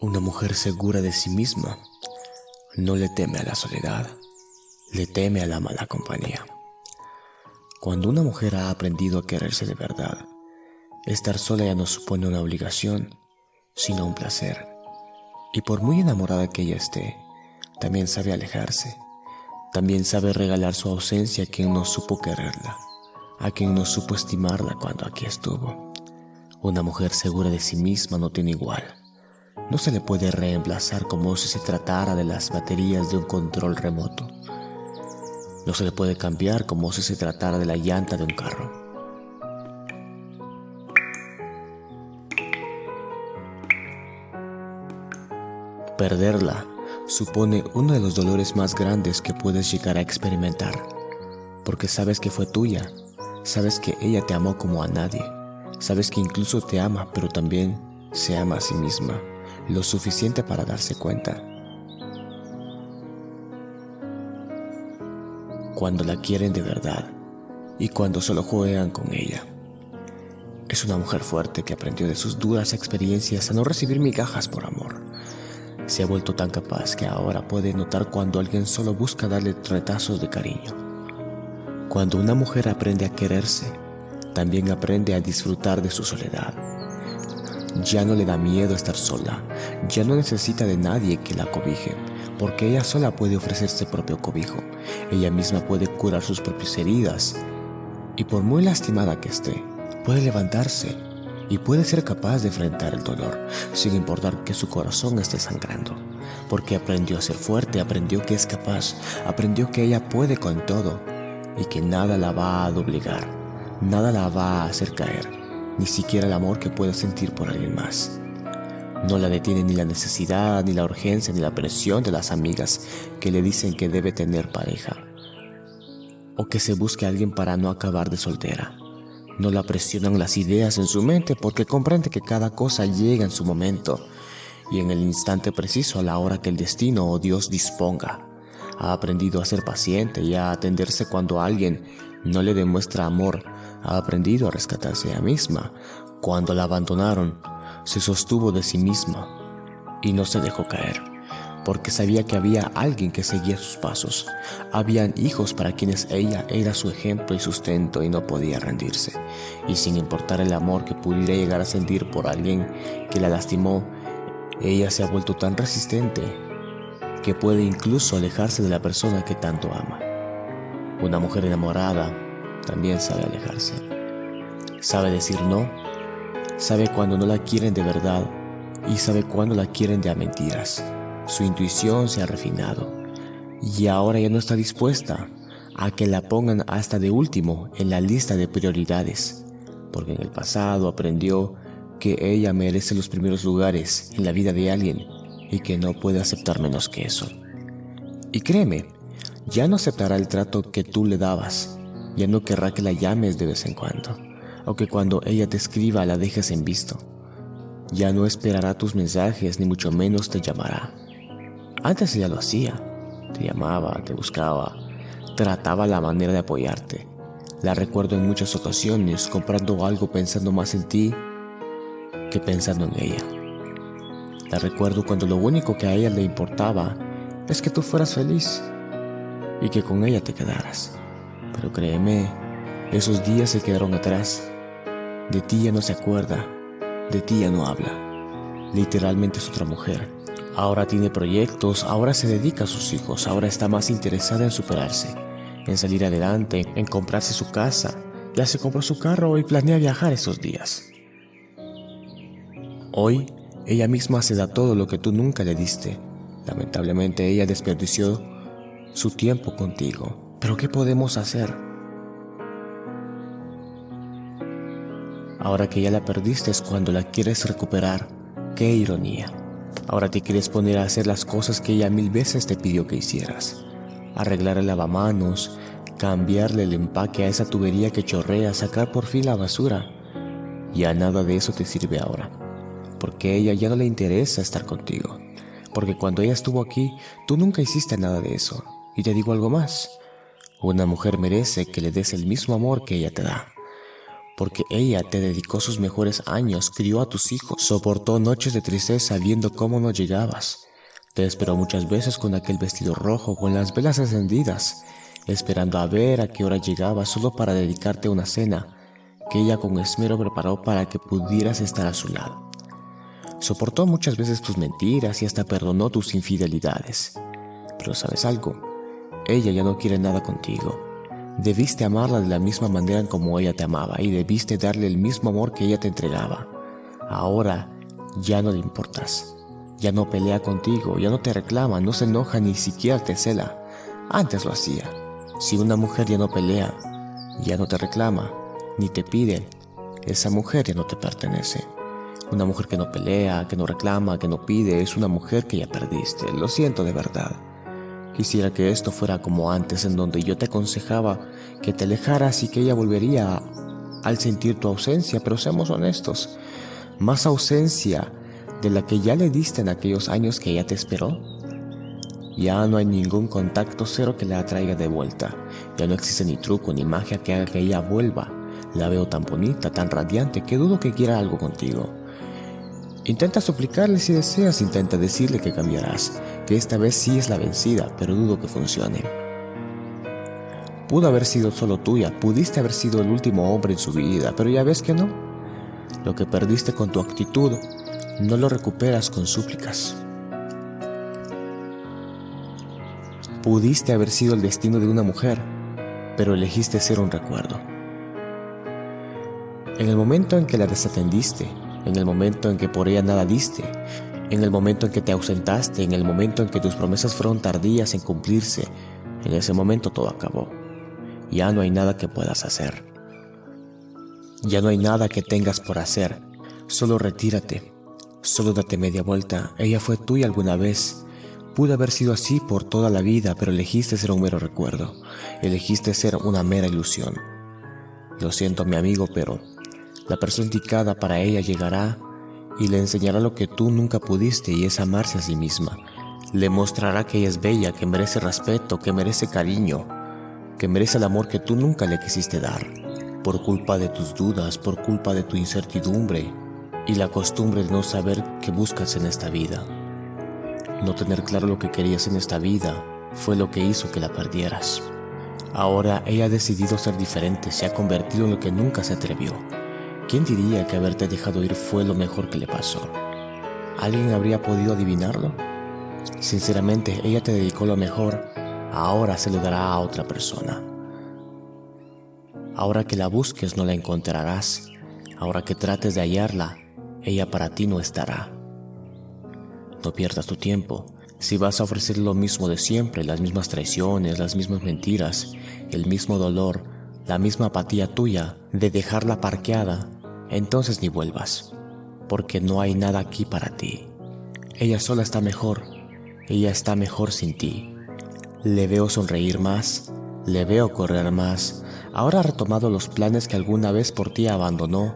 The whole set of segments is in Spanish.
Una mujer segura de sí misma no le teme a la soledad, le teme a la mala compañía. Cuando una mujer ha aprendido a quererse de verdad, estar sola ya no supone una obligación, sino un placer. Y por muy enamorada que ella esté, también sabe alejarse, también sabe regalar su ausencia a quien no supo quererla, a quien no supo estimarla cuando aquí estuvo. Una mujer segura de sí misma no tiene igual no se le puede reemplazar como si se tratara de las baterías de un control remoto. No se le puede cambiar como si se tratara de la llanta de un carro. Perderla supone uno de los dolores más grandes que puedes llegar a experimentar, porque sabes que fue tuya, sabes que ella te amó como a nadie, sabes que incluso te ama, pero también se ama a sí misma lo suficiente para darse cuenta. Cuando la quieren de verdad y cuando solo juegan con ella. Es una mujer fuerte que aprendió de sus duras experiencias a no recibir migajas por amor. Se ha vuelto tan capaz que ahora puede notar cuando alguien solo busca darle retazos de cariño. Cuando una mujer aprende a quererse, también aprende a disfrutar de su soledad ya no le da miedo estar sola, ya no necesita de nadie que la cobije, porque ella sola puede ofrecerse propio cobijo, ella misma puede curar sus propias heridas, y por muy lastimada que esté, puede levantarse y puede ser capaz de enfrentar el dolor, sin importar que su corazón esté sangrando, porque aprendió a ser fuerte, aprendió que es capaz, aprendió que ella puede con todo y que nada la va a doblegar, nada la va a hacer caer ni siquiera el amor que pueda sentir por alguien más. No la detiene ni la necesidad, ni la urgencia, ni la presión de las amigas que le dicen que debe tener pareja. O que se busque a alguien para no acabar de soltera. No la presionan las ideas en su mente porque comprende que cada cosa llega en su momento y en el instante preciso a la hora que el destino o Dios disponga. Ha aprendido a ser paciente y a atenderse cuando alguien no le demuestra amor ha aprendido a rescatarse a ella misma. Cuando la abandonaron, se sostuvo de sí misma y no se dejó caer, porque sabía que había alguien que seguía sus pasos. Habían hijos para quienes ella era su ejemplo y sustento y no podía rendirse. Y sin importar el amor que pudiera llegar a sentir por alguien que la lastimó, ella se ha vuelto tan resistente que puede incluso alejarse de la persona que tanto ama. Una mujer enamorada también sabe alejarse. Sabe decir no, sabe cuando no la quieren de verdad y sabe cuando la quieren de a mentiras. Su intuición se ha refinado y ahora ya no está dispuesta a que la pongan hasta de último en la lista de prioridades, porque en el pasado aprendió que ella merece los primeros lugares en la vida de alguien y que no puede aceptar menos que eso. Y créeme, ya no aceptará el trato que tú le dabas, ya no querrá que la llames de vez en cuando, o que cuando ella te escriba la dejes en visto. Ya no esperará tus mensajes, ni mucho menos te llamará. Antes ella lo hacía, te llamaba, te buscaba, trataba la manera de apoyarte. La recuerdo en muchas ocasiones comprando algo pensando más en ti que pensando en ella. La recuerdo cuando lo único que a ella le importaba es que tú fueras feliz y que con ella te quedaras. Pero créeme, esos días se quedaron atrás. De ti ya no se acuerda, de ti ya no habla. Literalmente es otra mujer. Ahora tiene proyectos, ahora se dedica a sus hijos, ahora está más interesada en superarse, en salir adelante, en comprarse su casa. Ya se compró su carro y planea viajar esos días. Hoy, ella misma se da todo lo que tú nunca le diste. Lamentablemente ella desperdició su tiempo contigo. Pero ¿qué podemos hacer? Ahora que ya la perdiste es cuando la quieres recuperar. ¡Qué ironía! Ahora te quieres poner a hacer las cosas que ella mil veces te pidió que hicieras. Arreglar el lavamanos, cambiarle el empaque a esa tubería que chorrea, sacar por fin la basura. Ya nada de eso te sirve ahora. Porque a ella ya no le interesa estar contigo. Porque cuando ella estuvo aquí, tú nunca hiciste nada de eso. Y te digo algo más. Una mujer merece que le des el mismo amor que ella te da, porque ella te dedicó sus mejores años, crió a tus hijos, soportó noches de tristeza viendo cómo no llegabas. Te esperó muchas veces con aquel vestido rojo, con las velas encendidas, esperando a ver a qué hora llegaba solo para dedicarte una cena que ella con esmero preparó para que pudieras estar a su lado. Soportó muchas veces tus mentiras y hasta perdonó tus infidelidades. Pero sabes algo, ella ya no quiere nada contigo. Debiste amarla de la misma manera como ella te amaba y debiste darle el mismo amor que ella te entregaba. Ahora ya no le importas. Ya no pelea contigo, ya no te reclama, no se enoja ni siquiera te cela. Antes lo hacía. Si una mujer ya no pelea, ya no te reclama, ni te pide, esa mujer ya no te pertenece. Una mujer que no pelea, que no reclama, que no pide, es una mujer que ya perdiste. Lo siento de verdad. Quisiera que esto fuera como antes, en donde yo te aconsejaba que te alejaras y que ella volvería al sentir tu ausencia, pero seamos honestos, más ausencia de la que ya le diste en aquellos años que ella te esperó. Ya no hay ningún contacto cero que la atraiga de vuelta. Ya no existe ni truco ni magia que haga que ella vuelva. La veo tan bonita, tan radiante, que dudo que quiera algo contigo. Intenta suplicarle si deseas, intenta decirle que cambiarás, que esta vez sí es la vencida, pero dudo que funcione. Pudo haber sido solo tuya, pudiste haber sido el último hombre en su vida, pero ya ves que no. Lo que perdiste con tu actitud, no lo recuperas con súplicas. Pudiste haber sido el destino de una mujer, pero elegiste ser un recuerdo. En el momento en que la desatendiste, en el momento en que por ella nada diste, en el momento en que te ausentaste, en el momento en que tus promesas fueron tardías en cumplirse, en ese momento todo acabó. Ya no hay nada que puedas hacer. Ya no hay nada que tengas por hacer. Solo retírate. Solo date media vuelta. Ella fue tuya alguna vez. Pudo haber sido así por toda la vida, pero elegiste ser un mero recuerdo. Elegiste ser una mera ilusión. Lo siento, mi amigo, pero la persona indicada para ella llegará y le enseñará lo que tú nunca pudiste y es amarse a sí misma. Le mostrará que ella es bella, que merece respeto, que merece cariño, que merece el amor que tú nunca le quisiste dar. Por culpa de tus dudas, por culpa de tu incertidumbre y la costumbre de no saber qué buscas en esta vida. No tener claro lo que querías en esta vida fue lo que hizo que la perdieras. Ahora ella ha decidido ser diferente, se ha convertido en lo que nunca se atrevió. ¿Quién diría que haberte dejado ir fue lo mejor que le pasó? ¿Alguien habría podido adivinarlo? Sinceramente, ella te dedicó lo mejor, ahora se lo dará a otra persona. Ahora que la busques no la encontrarás, ahora que trates de hallarla, ella para ti no estará. No pierdas tu tiempo. Si vas a ofrecer lo mismo de siempre, las mismas traiciones, las mismas mentiras, el mismo dolor, la misma apatía tuya de dejarla parqueada, entonces ni vuelvas, porque no hay nada aquí para ti. Ella sola está mejor, ella está mejor sin ti. Le veo sonreír más, le veo correr más, ahora ha retomado los planes que alguna vez por ti abandonó,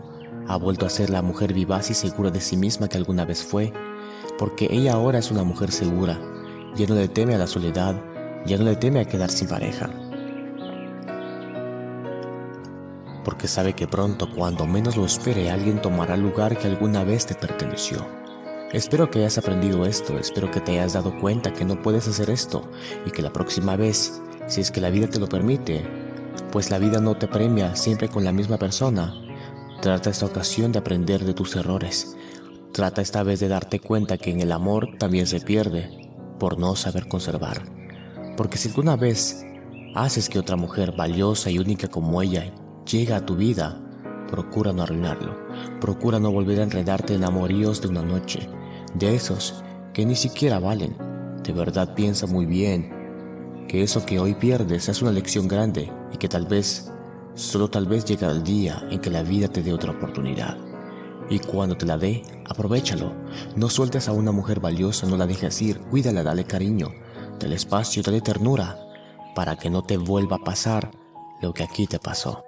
ha vuelto a ser la mujer vivaz y segura de sí misma que alguna vez fue, porque ella ahora es una mujer segura, ya no le teme a la soledad, ya no le teme a quedar sin pareja. Porque sabe que pronto, cuando menos lo espere, alguien tomará lugar que alguna vez te perteneció. Espero que hayas aprendido esto, espero que te hayas dado cuenta que no puedes hacer esto y que la próxima vez, si es que la vida te lo permite, pues la vida no te premia siempre con la misma persona, trata esta ocasión de aprender de tus errores. Trata esta vez de darte cuenta que en el amor también se pierde por no saber conservar. Porque si alguna vez haces que otra mujer valiosa y única como ella llega a tu vida, procura no arruinarlo. Procura no volver a enredarte en amoríos de una noche, de esos que ni siquiera valen. De verdad piensa muy bien que eso que hoy pierdes es una lección grande y que tal vez, solo tal vez llegará el día en que la vida te dé otra oportunidad. Y cuando te la dé, aprovechalo. No sueltes a una mujer valiosa, no la dejes ir, cuídala, dale cariño, dale espacio, dale ternura, para que no te vuelva a pasar lo que aquí te pasó.